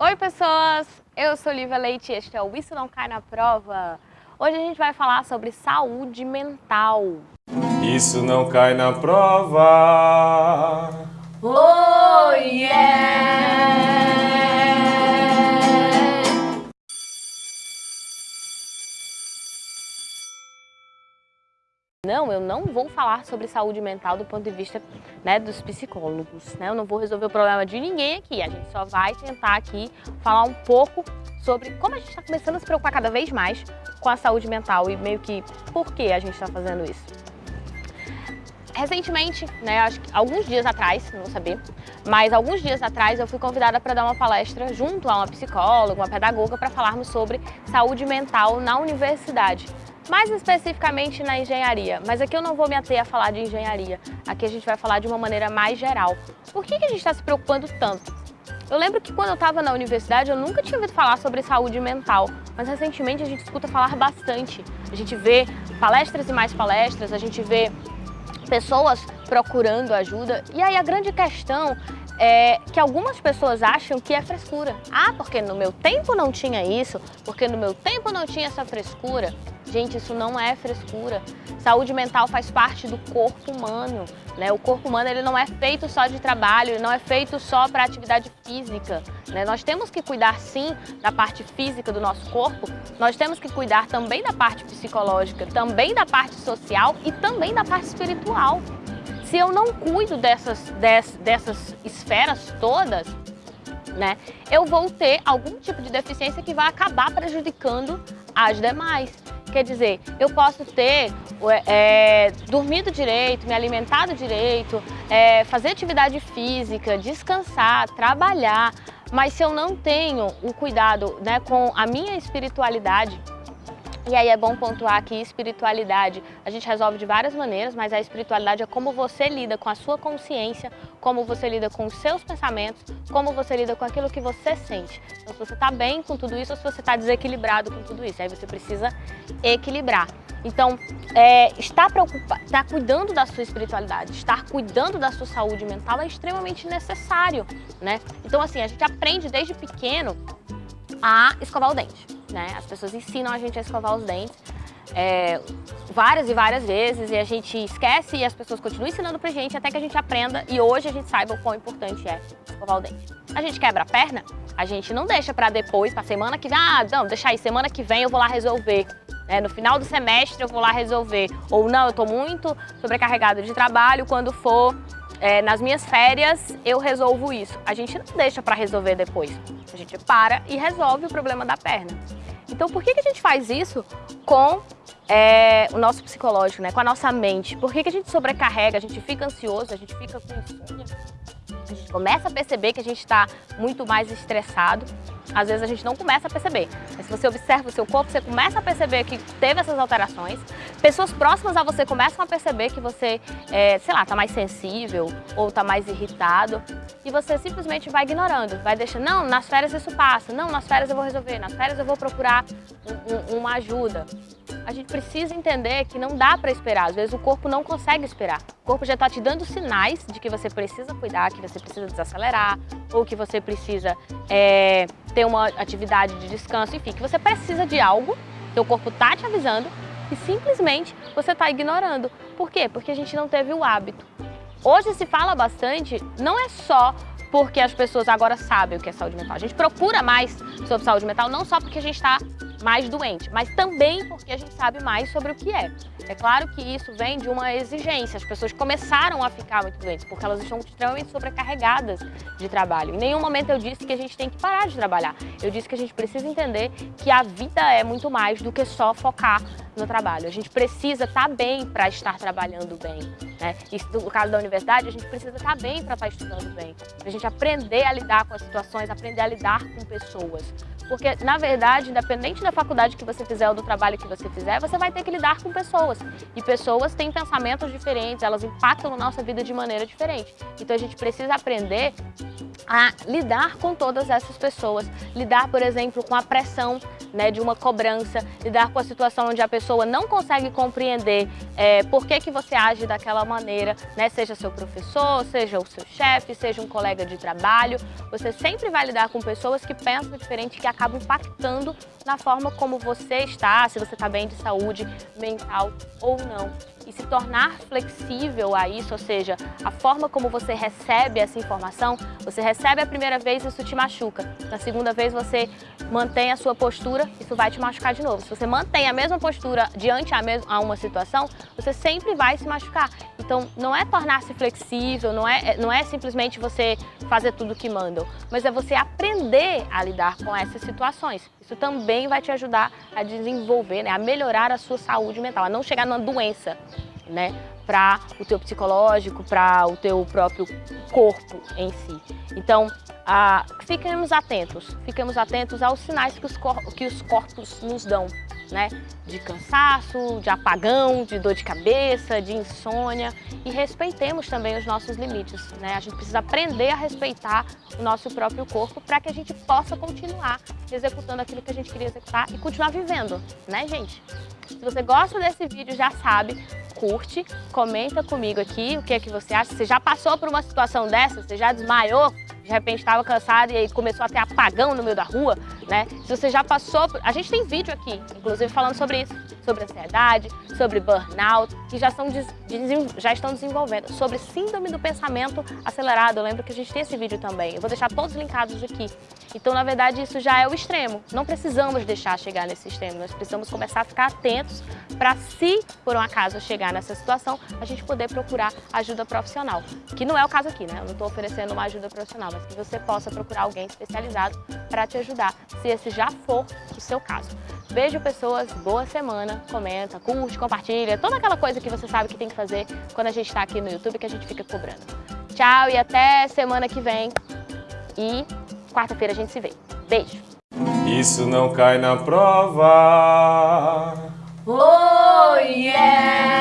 Oi pessoas, eu sou Lívia Leite e este é o Isso Não Cai na Prova. Hoje a gente vai falar sobre saúde mental. Isso não cai na prova. Oh yeah! Não, eu não vou falar sobre saúde mental do ponto de vista né, dos psicólogos. Né? Eu não vou resolver o problema de ninguém aqui. A gente só vai tentar aqui falar um pouco sobre como a gente está começando a se preocupar cada vez mais com a saúde mental e meio que por que a gente está fazendo isso. Recentemente, né, acho que alguns dias atrás, não vou saber, mas alguns dias atrás eu fui convidada para dar uma palestra junto a uma psicóloga, uma pedagoga, para falarmos sobre saúde mental na universidade mais especificamente na engenharia, mas aqui eu não vou me ater a falar de engenharia, aqui a gente vai falar de uma maneira mais geral. Por que, que a gente está se preocupando tanto? Eu lembro que quando eu estava na universidade eu nunca tinha ouvido falar sobre saúde mental, mas recentemente a gente escuta falar bastante. A gente vê palestras e mais palestras, a gente vê pessoas procurando ajuda. E aí a grande questão é que algumas pessoas acham que é frescura. Ah, porque no meu tempo não tinha isso, porque no meu tempo não tinha essa frescura. Gente, isso não é frescura. Saúde mental faz parte do corpo humano. Né? O corpo humano ele não é feito só de trabalho, ele não é feito só para atividade física. Né? Nós temos que cuidar sim da parte física do nosso corpo, nós temos que cuidar também da parte psicológica, também da parte social e também da parte espiritual. Se eu não cuido dessas, dessas, dessas esferas todas, né, eu vou ter algum tipo de deficiência que vai acabar prejudicando as demais. Quer dizer, eu posso ter é, dormido direito, me alimentado direito, é, fazer atividade física, descansar, trabalhar, mas se eu não tenho o cuidado né, com a minha espiritualidade, e aí é bom pontuar que espiritualidade a gente resolve de várias maneiras, mas a espiritualidade é como você lida com a sua consciência, como você lida com os seus pensamentos, como você lida com aquilo que você sente. Então se você está bem com tudo isso ou se você está desequilibrado com tudo isso, aí você precisa equilibrar. Então, é, estar, preocupado, estar cuidando da sua espiritualidade, estar cuidando da sua saúde mental é extremamente necessário, né? Então, assim, a gente aprende desde pequeno a escovar o dente né? As pessoas ensinam a gente a escovar os dentes é, várias e várias vezes e a gente esquece e as pessoas continuam ensinando pra gente até que a gente aprenda e hoje a gente saiba o quão importante é escovar o dente. A gente quebra a perna, a gente não deixa pra depois, pra semana que vem, ah, não, deixa aí, semana que vem eu vou lá resolver. É, no final do semestre eu vou lá resolver. Ou não, eu tô muito sobrecarregado de trabalho, quando for é, nas minhas férias eu resolvo isso. A gente não deixa para resolver depois. A gente para e resolve o problema da perna. Então por que, que a gente faz isso com é, o nosso psicológico, né? com a nossa mente? Por que, que a gente sobrecarrega, a gente fica ansioso, a gente fica com insônia? A gente começa a perceber que a gente está muito mais estressado. Às vezes a gente não começa a perceber, mas se você observa o seu corpo, você começa a perceber que teve essas alterações. Pessoas próximas a você começam a perceber que você, é, sei lá, está mais sensível ou está mais irritado. E você simplesmente vai ignorando, vai deixando, não, nas férias isso passa, não, nas férias eu vou resolver, nas férias eu vou procurar um, um, uma ajuda a gente precisa entender que não dá para esperar. Às vezes o corpo não consegue esperar. O corpo já está te dando sinais de que você precisa cuidar, que você precisa desacelerar, ou que você precisa é, ter uma atividade de descanso, enfim, que você precisa de algo, seu corpo está te avisando e simplesmente você está ignorando. Por quê? Porque a gente não teve o hábito. Hoje se fala bastante, não é só porque as pessoas agora sabem o que é saúde mental. A gente procura mais sobre saúde mental não só porque a gente está mais doente, mas também porque a gente sabe mais sobre o que é. É claro que isso vem de uma exigência, as pessoas começaram a ficar muito doentes porque elas estão extremamente sobrecarregadas de trabalho. Em nenhum momento eu disse que a gente tem que parar de trabalhar, eu disse que a gente precisa entender que a vida é muito mais do que só focar no trabalho. A gente precisa estar bem para estar trabalhando bem. Né? E no caso da universidade, a gente precisa estar bem para estar estudando bem. Para a gente aprender a lidar com as situações, aprender a lidar com pessoas. Porque, na verdade, independente da faculdade que você fizer ou do trabalho que você fizer, você vai ter que lidar com pessoas. E pessoas têm pensamentos diferentes, elas impactam na nossa vida de maneira diferente. Então a gente precisa aprender a lidar com todas essas pessoas, lidar, por exemplo, com a pressão né, de uma cobrança, lidar com a situação onde a pessoa não consegue compreender é, por que, que você age daquela maneira, né, seja seu professor, seja o seu chefe, seja um colega de trabalho, você sempre vai lidar com pessoas que pensam diferente, que acabam impactando na forma como você está, se você está bem de saúde mental ou não e se tornar flexível a isso, ou seja, a forma como você recebe essa informação, você recebe a primeira vez, isso te machuca. Na segunda vez você mantém a sua postura, isso vai te machucar de novo. Se você mantém a mesma postura diante a, uma situação, você sempre vai se machucar. Então, não é tornar-se flexível, não é, não é simplesmente você fazer tudo o que mandam, mas é você aprender a lidar com essas situações. Isso também vai te ajudar a desenvolver, né, a melhorar a sua saúde mental, a não chegar numa doença, né, para o teu psicológico, para o teu próprio corpo em si. Então, ah, fiquemos atentos, fiquemos atentos aos sinais que os, que os corpos nos dão né? De cansaço, de apagão, de dor de cabeça, de insônia e respeitemos também os nossos limites, né? A gente precisa aprender a respeitar o nosso próprio corpo para que a gente possa continuar executando aquilo que a gente queria executar e continuar vivendo, né, gente? Se você gosta desse vídeo, já sabe, curte, comenta comigo aqui o que é que você acha. Você já passou por uma situação dessa? Você já desmaiou? De repente estava cansado e aí começou a ter apagão no meio da rua, né? Se você já passou por... A gente tem vídeo aqui, inclusive falando sobre isso, sobre ansiedade, sobre burnout, que já, são já estão desenvolvendo, sobre síndrome do pensamento acelerado. Eu lembro que a gente tem esse vídeo também. Eu vou deixar todos linkados aqui. Então, na verdade, isso já é o extremo. Não precisamos deixar chegar nesse extremo. Nós precisamos começar a ficar atentos para, se por um acaso chegar nessa situação, a gente poder procurar ajuda profissional. Que não é o caso aqui, né? Eu não estou oferecendo uma ajuda profissional, mas que você possa procurar alguém especializado para te ajudar, se esse já for o seu caso. Vejo pessoas, boa semana, comenta, curte, compartilha, toda aquela coisa que você sabe que tem que fazer quando a gente está aqui no YouTube que a gente fica cobrando. Tchau e até semana que vem e quarta-feira a gente se vê. Beijo! Isso não cai na prova! Oh yeah!